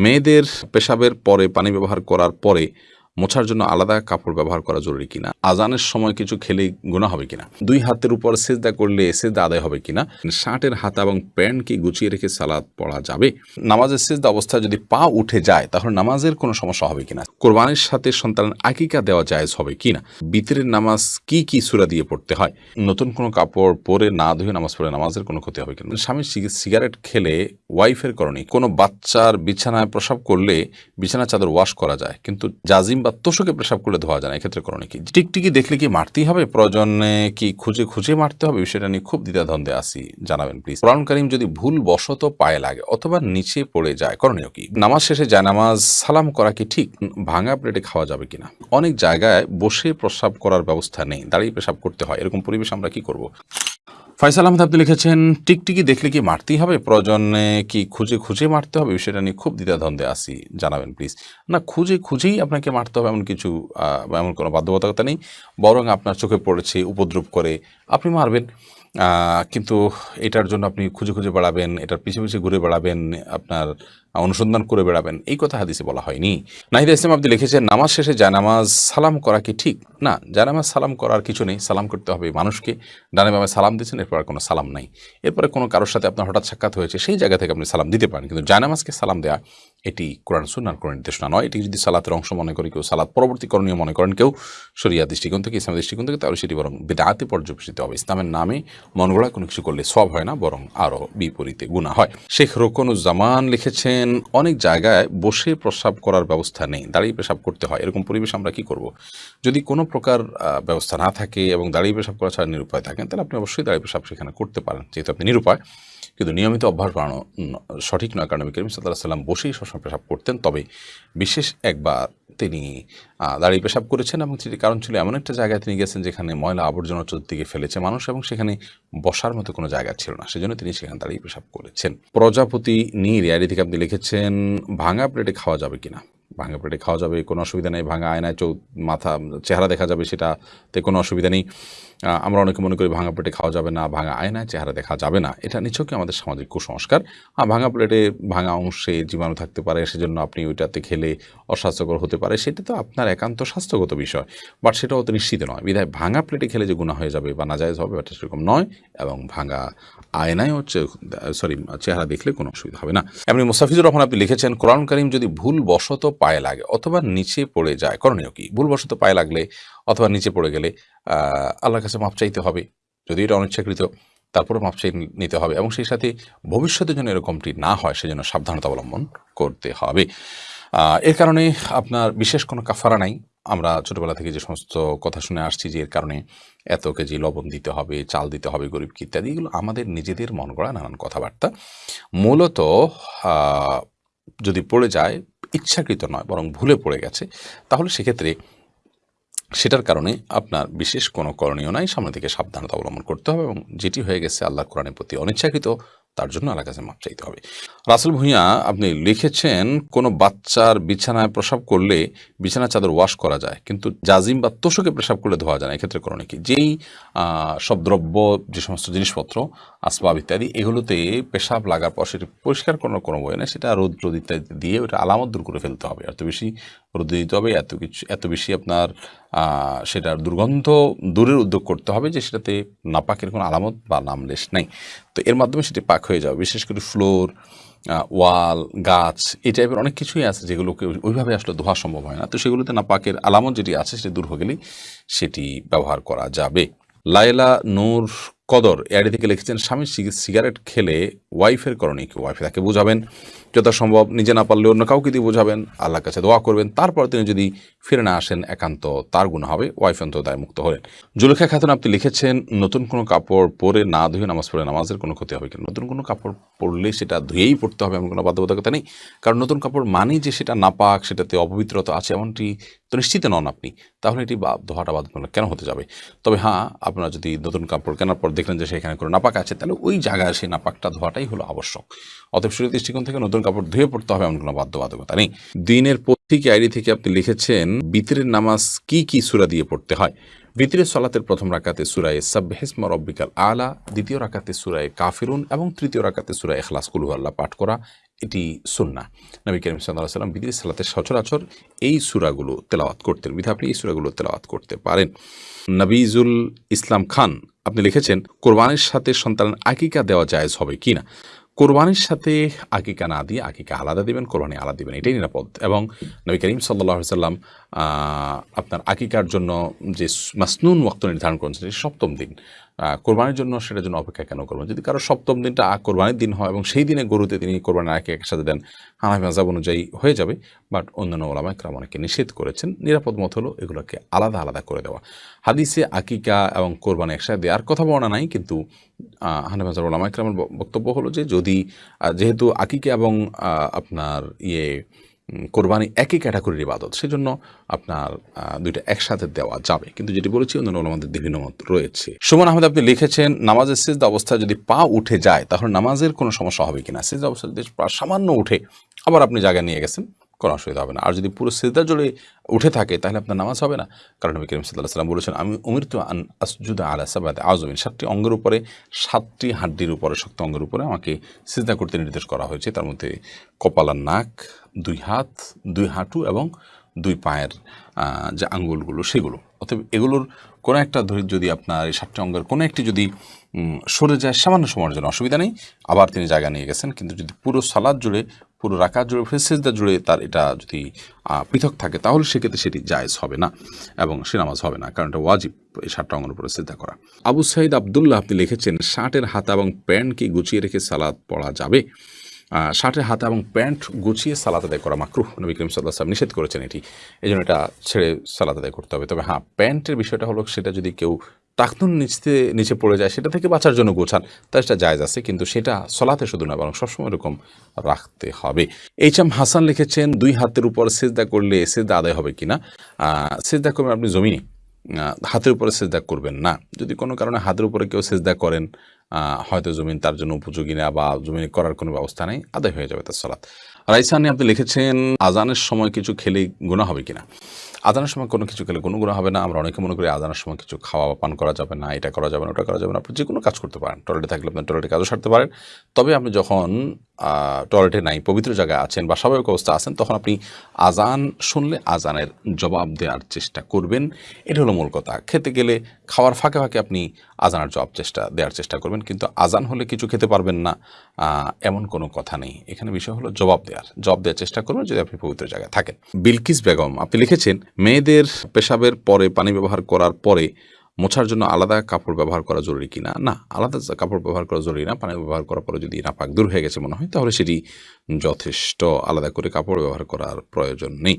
মেয়েদের পেশাবের পরে পানি ব্যবহার করার পরে মোছার জন্য আলাদা কাপড় ব্যবহার করা জরুরি কিনা? আজানের সময় কিছু খেলে গুণা হবে কিনা? দুই হাতের উপর সেজদা করলে সেজদা আদায় হবে কিনা? শার্টের হাতা এবং প্যান্ট কি গুছিয়ে রেখে সালাদ পড়া যাবে? নামাজের সেজদা অবস্থায় যদি পা উঠে যায়, তাহলে নামাজের কোনো সমস্যা হবে কিনা? কোরবানির সাথে সন্তানের আকিকা দেওয়া জায়েজ হবে কিনা? বিতরের নামাজ কি কি সুরা দিয়ে পড়তে হয়? নতুন কোনো কাপড় পরে না ধুয়ে নামাজ পড়ে নামাজের কোনো ক্ষতি হবে কিনা? স্বামী সিগারেট খেলে ওয়াইফের করণে কোনো বাচ্চার বিছানায় প্রসাব করলে বিছানা চাদর ওয়াশ করা যায়, কিন্তু জাজিম বা তোষকে প্রসাব করলে ধোয়া যায় না, এক্ষেত্রে করণে কি? টিকটিকি দেখলে কি মারতেই হবে? প্রয়োজনে কি খুঁজে খুঁজে মারতে হবে? বিষয়টা নিয়ে খুব দ্বিধাদ্বন্দ্বে আসি জানাবেন প্লিজ কোরআন করিম যদি ভুল বশত পায়ে লাগে অথবা নিচে পড়ে যায়, করণীয় কি? নামাজ শেষে যায়, নামাজ সালাম করা কি ঠিক? ভাঙা প্লেটে খাওয়া যাবে কিনা? অনেক জায়গায় বসে প্রসাব করার ব্যবস্থা নেই, দাঁড়িয়ে পেশাব করতে হয়, এরকম পরিবেশ আমরা কি করব? ফয়সাল আহমেদ, আপনি লিখেছেন, টিকটিকি দেখলে কি মারতেই হবে? প্রয়োজনে কি খুঁজে খুঁজে মারতে হবে? বিষয়টা নিয়ে খুব দ্বিধাদ্বন্দ্বে আসি জানাবেন প্লিজ না, খুঁজে খুঁজেই আপনাকে মারতে হবে এমন কিছু এমন কোনো বাধ্যবাধকতা নেই। বরং আপনার চোখে পড়েছে, উপদ্রব করে আপনি মারবেন। কিন্তু এটার জন্য আপনি খুঁজে খুঁজে বেড়াবেন, এটার পিছিয়ে পিছিয়ে ঘুরে বেড়াবেন, আপনার অনুসন্ধান করে বেড়াবেন। এই কথা হাদিসে বলা হয়নি। নাহিদা ইসলাম আপনি লিখেছেন, নামাজ শেষে জানামাজ সালাম করা কি ঠিক? না, জানামাজ সালাম করার কিছু নেই, সালাম করতে হবে মানুষকে। ডানে বামে সালাম দিচ্ছেন এরপর আর কোনো সালাম নাই। এরপরে কোনো কারোর সাথে আপনার হঠাৎ সাক্ষাৎ হয়েছে, সেই জায়গা থেকে আপনি সালাম দিতে পারেন। কিন্তু জানামাজকে সালাম দেওয়া এটি কোরআন সুন্নার কোনো নির্দেশনা নয়। এটি যদি সালাতের অংশ মনে করি কেউ, সালাত পরবর্তী করণীয় মনে করেন কেউ শরিয়া দৃষ্টিকোণ থেকে ইসলামের দৃষ্টিকোণ থেকে, তাহলে সেটি বরং বেদাতে পর্যবেসিত হবে। ইসলামের নামে মনগড়া কোনো কিছু করলে সব হয় না, বরং আরও বিপরীতে গুণা হয়। শেখ রোকনুজ্জামান লিখেছেন, অনেক জায়গায় বসে প্রস্রাব করার ব্যবস্থা নেই, দাঁড়িয়ে পেশাব করতে হয়। এরকম পরিবেশ আমরা কি করব? যদি কোনো প্রকার ব্যবস্থা না থাকে এবং দাঁড়িয়ে পেশাব করা ছাড়া নিরুপায় থাকেন, তাহলে আপনি অবশ্যই দাঁড়িয়ে পেশাব সেখানে করতে পারেন, যেহেতু আপনি নিরুপায়। কিন্তু নিয়মিত অভ্যাস বাড়ানো সঠিক নয়। কারণ করিম সাল্লাহ সাল্লাম বসেই সবসময় পেশাব করতেন। তবে বিশেষ একবার তিনি দাঁড়িয়ে পেশাব করেছেন এবং সেটি কারণ ছিল এমন একটা জায়গায় তিনি গেছেন যেখানে ময়লা আবর্জনা চতুর্দিকে ফেলেছে মানুষ এবং সেখানে বসার মতো কোনো জায়গা ছিল না। সেজন্য তিনি সেখানে দাঁড়িয়ে পেশাব করেছেন। প্রজাপতি নীর ইয়ারি থেকে আপনি লিখেছেন, ভাঙা প্লেটে খাওয়া যাবে কিনা? ভাঙা প্লেটে খাওয়া যাবে, কোনো অসুবিধা নেই, ভাঙা আয়নায় চৌ মাথা, চেহারা দেখা যাবে সেটাতে কোনো অসুবিধা নেই। আমরা অনেকে মনে করি ভাঙা প্লেটে খাওয়া যাবে না, ভাঙা আয়নায় চেহারা দেখা যাবে না। এটা নিছকই আমাদের সামাজিক কুসংস্কার। আর ভাঙা প্লেটে ভাঙা অংশে জীবাণু থাকতে পারে, সেজন্য আপনি ওইটাতে খেলে অস্বাস্থ্যকর হতে পারে। সেটা তো আপনার একান্ত স্বাস্থ্যগত বিষয়, বাট সেটা অত নিশ্চিত নয়। বিধায় ভাঙা প্লেটে খেলে যে গুণা হয়ে যাবে বা না যায় হবে ওটা সেরকম নয়, এবং ভাঙা আয়নায় হচ্ছে, সরি, চেহারা দেখলে কোনো অসুবিধা হবে না। এমনি মুস্তাফিজুর রহমান আপনি লিখেছেন, কোরআন করিম যদি ভুল বশত পায়ে লাগে অথবা নিচে পড়ে যায়। করণীয় কি? ভুলবশত পায়ে লাগলে অথবা নিচে পড়ে গেলে আল্লাহর কাছে মাপ চাইতে হবে। যদি এটা অনিচ্ছাকৃত তারপরে মাপ চাই নিতে হবে এবং সেই সাথে ভবিষ্যতের জন্য এরকমটি না হয়, সেজন্য সাবধানতা অবলম্বন করতে হবে। এর কারণে আপনার বিশেষ কোনো কাফারা নাই। আমরা ছোটবেলা থেকে যে সমস্ত কথা শুনে আসছি যে, এর কারণে এত কেজি লবণ দিতে হবে, চাল দিতে হবে গরিবকে ইত্যাদি, এগুলো আমাদের নিজেদের মন গড়া নানান কথাবার্তা। মূলত যদি পড়ে যায় ইচ্ছাকৃত নয়, বরং ভুলে পড়ে গেছে, তাহলে সেক্ষেত্রে সেটার কারণে আপনার বিশেষ কোনো করণীয় নাই। সামনে থেকে সাবধানতা অবলম্বন করতে হবে এবং যেটি হয়ে গেছে আল্লাহ কোরআনের প্রতি অনিচ্ছাকৃত তার জন্য আল্লাহ কাছে মাপ চাইতে হবে। রাসেল ভূঁইয়া, আপনি লিখেছেন, কোনো বাচ্চার বিছানায় প্রসাব করলে বিছানা চাদর ওয়াশ করা যায়, কিন্তু জাজিম বা তোষকে প্রসাব করলে ধোয়া যায় না, এক্ষেত্রে করণে কি? যেই সব দ্রব্য, যে সমস্ত জিনিসপত্র, আসবাব ইত্যাদি, এগুলোতে পেশাব লাগার পর সেটি পরিষ্কার করার কোনো বই না, সেটা রোদ রোদ ইত্যাদি দিয়ে ওটা আলামত দূর করে ফেলতে হবে। এত বেশি রোদে দিতে হবে, এত কিছু, এত বেশি আপনার সেটার দুর্গন্ধ দূরের উদ্যোগ করতে হবে যে সেটাতে নাপাকের কোনো আলামত বা নামলেশ নেই। তো এর মাধ্যমে সেটি পাক হয়ে যাবে। বিশেষ করে ফ্লোর ওয়াল, গাছ, এই টাইপের অনেক কিছুই আছে যেগুলোকে ওইভাবে আসলে ধোয়া সম্ভব হয় না। তো সেগুলোতে নাপাকের আলামত যেটি আছে সেটি দূর হয়ে গেলেই সেটি ব্যবহার করা যাবে। লায়লা, নূর কদর এআডি থেকে লিখেছেন, স্বামী সিগারেট খেলে ওয়াইফের করণীয় কি? ওয়াইফ তাকে বোঝাবেন, যথাসম্ভব নিজে না পারলে অন্য কাউকে দিয়ে বোঝাবেন, আল্লাহর কাছে দোয়া করবেন, তারপর তিনি যদি ফিরে না আসেন, একান্ত তার গুণ হবে। ওয়াইফ অন্ত দায় মুক্ত হলেন। জুলেখা খাতুন আপনি লিখেছেন, নতুন কোনো কাপড় পরে না ধুয়ে নামাজ পড়ে নামাজের কোনো ক্ষতি হবে কিনা? নতুন কোনো কাপড় পরলে সেটা ধুয়েই পড়তে হবে এমন কোনো বাধ্যবাধকতা নেই। কারণ নতুন কাপড় মানেই যে সেটা নাপাক, সেটাতে অপবিত্রতা আছে এমনটি তো নিশ্চিত নন আপনি। তাহলে এটি বা- ধোয়াটা বাধ্যতামূলক কেন হতে যাবে? তবে হ্যাঁ আপনারা যদি নতুন কাপড় কেনার পর দেখলেন যে সেখানে কোনো নাপাক আছে, তাহলে ওই জায়গায় সেই নাপাকটা ধোয়াটাই হলো আবশ্যক। অতএব শরীর দৃষ্টিকোণ থেকে নতুন কাপড় ধুয়ে পড়তে হবে এমন কোনো বাধ্যবাধকতা নেই। দিনের পত্রিকা আইডি থেকে আপনি লিখেছেন, বিতরের নামাজ কি কি সুরা দিয়ে পড়তে হয়? বিতরের সলাতের প্রথম রাকাতে সুরায় সাবহেসমা রব্বিকাল আলা, দ্বিতীয় রাকাতে সুরায় কাফিরুন এবং তৃতীয় রাকাতে সুরায় এখলাস কুলহু আল্লাহ পাঠ করা এটি সুন্না নবী করিম সাল্লাহ সাল্লাম বিদির সালাতের সচরাচর এই সুরাগুলো তেলাওয়াত করতেন। বিধা আপনি এই সুরাগুলো তেলাওয়াত করতে পারেন। নবীজুল ইসলাম খান আপনি লিখেছেন, কোরবানির সাথে সন্তানের আকিকা দেওয়া জায়েজ হবে কি না? কোরবানির সাথে আকিকা না দিয়ে আকিকা আলাদা দিবেন, কোরবানি আলাদা দিবেন, এটাই নিরাপদ। এবং নবী করিম সাল্লাহ সাল্লাম আপনার আকিকার জন্য যে মাসনুন ওক্ত নির্ধারণ করেছেন, সেটি সপ্তম দিন। কোরবানির জন্য সেটার জন্য অপেক্ষা কেন করবেন? যদি কারও সপ্তম দিনটা কোরবানির দিন হয় এবং সেই দিনে গরুতে তিনি কোরবানির আগে একসাথে দেন, হানাফি মাজাব অনুযায়ী হয়ে যাবে। বাট অন্যান্য ওলামা একরাম অনেকে নিষেধ করেছেন। নিরাপদ মত হলো এগুলোকে আলাদা আলাদা করে দেওয়া। হাদিসে আকিকা এবং কোরবানি একসাথে দেওয়ার কথা বলা নাই, কিন্তু হানাফি মাজাব ওলামা একরামের বক্তব্য হলো যে যদি যেহেতু আকিকা এবং আপনার ইয়ে কোরবানি একই ক্যাটাগরির ইবাদত, সেজন্য আপনার দুইটা একসাথে দেওয়া যাবে। কিন্তু যেটি বলেছি অন্য আমাদের বিভিন্ন মত রয়েছে। সুমন আহমেদ, আপনি লিখেছেন, নামাজের সিজদা অবস্থা যদি পা উঠে যায়, তাহলে নামাজের কোনো সমস্যা হবে কিনা? সিজদা অবস্থা যদি সামান্য উঠে, আবার আপনি জায়গা নিয়ে গেছেন কোনো অসুবিধা হবে না। আর যদি পুরো সিজদা জুড়ে উঠে থাকে, তাহলে আপনার নামাজ হবে না। কারণ নবী করিম সাল্লাহ সাল্লাম বলেছেন, আমি উমির তো আন আসজুদা আলা সাবাদে আজমিন সাতটি অঙ্গের উপরে, সাতটি হাড্ডির উপরে, শক্ত অঙ্গের উপরে আমাকে সিজদা করতে নির্দেশ করা হয়েছে। তার মধ্যে কপালার নাক, দুই হাত, দুই হাঁটু এবং দুই পায়ের যে আঙ্গুলগুলো, সেগুলো। অতএব এগুলোর কোনো একটা ধরে যদি আপনার এই সাতটি অঙ্গের কোনো একটি যদি সরে যায়, সামান্য সময়ের জন্য অসুবিধা নেই। আবার তিনি জায়গা নিয়ে গেছেন। কিন্তু যদি পুরো সালাদ জুড়ে পুরো রাকাত জুড়ে ফেসেজদা জুড়ে তার এটা যদি পৃথক থাকে, তাহলে সেক্ষেত্রে সেটি জায়েজ হবে না এবং সে নামাজ হবে না, কারণ এটা ওয়াজিব এই সাতটা অঙ্গের উপরে সিদ্ধা করা। আবু সাইদ আবদুল্লাহ আপনি লিখেছেন, শার্টের হাতা এবং প্যান্ট কি গুছিয়ে রেখে সালাদ পড়া যাবে? শার্টের হাতা এবং প্যান্ট গুছিয়ে সালাদ আদায় করা মাকরুহ, নবী করিম সাল্লাহ সাল্লাম নিষেধ করেছেন এটি। এই জন্য এটা ছেড়ে সালাদ আদায় করতে হবে। তবে হ্যাঁ প্যান্টের বিষয়টা হলো সেটা যদি কেউ টাকনুন নিচে নিচে পড়ে যায় সেটা থেকে বাঁচার জন্য গোছান। তা সেটা জায়জ আছে কিন্তু সেটা সলাতে শুধু না বরং সবসময় এরকম রাখতে হবে। এইচ এম হাসান লিখেছেন দুই হাতের উপর সেজদা করলে সেজদা আদায় হবে কিনা? আহ, সেজদা করবেন আপনি জমিনে। হাতের উপরে সেজদা করবেন না। যদি কোনো কারণে হাতের উপরে কেউ সেজদা করেন হয়তো জমিন তার জন্য উপযোগী না বা জমিনে করার কোনো ব্যবস্থা নেই আদায় হয়ে যাবে তার সালাত রাইসানি আপনি লিখেছেন, আজানের সময় কিছু খেলে গুণা হবে কিনা? আজানের সময় কোনো কিছু খেলে কোনো গুণা হবে না। আমরা অনেকে মনে করি আজানের সময় কিছু খাওয়া পান করা যাবে না, এটা করা যাবে না, ওটা করা যাবে না। আপনি যে কোনো কাজ করতে পারেন। টয়লেটে থাকলে আপনি টয়লেটে কাজও সারতে পারেন। তবে আপনি যখন টয়লেটে নাই, পবিত্র জায়গায় আছেন বা স্বাভাবিক অবস্থা আছেন, তখন আপনি আজান শুনলে আজানের জবাব দেওয়ার চেষ্টা করবেন। এটা হলো মূল কথা। খেতে গেলে খাওয়ার ফাঁকে ফাঁকে আপনি আজানের জবাব চেষ্টা, দেওয়ার চেষ্টা করবেন। কিন্তু আজান হলে কিছু খেতে পারবেন না এমন কোনো কথা নেই। এখানে বিষয় হলো জবাব দেওয়ার জব দেওয়ার চেষ্টা করবেন যদি আপনি পবিত্র জায়গায় থাকেন। বিলকিস বেগম, আপনি লিখেছেন, মেয়েদের পেশাবের পরে পানি ব্যবহার করার পরে মোছার জন্য আলাদা কাপড় ব্যবহার করা জরুরি কিনা না? আলাদা কাপড় ব্যবহার করা জরুরি না। পানি ব্যবহার করার পরে যদি নাপাক দূর হয়ে গেছে মনে হয়, তাহলে সেটি যথেষ্ট আলাদা করে কাপড় ব্যবহার করার প্রয়োজন নেই।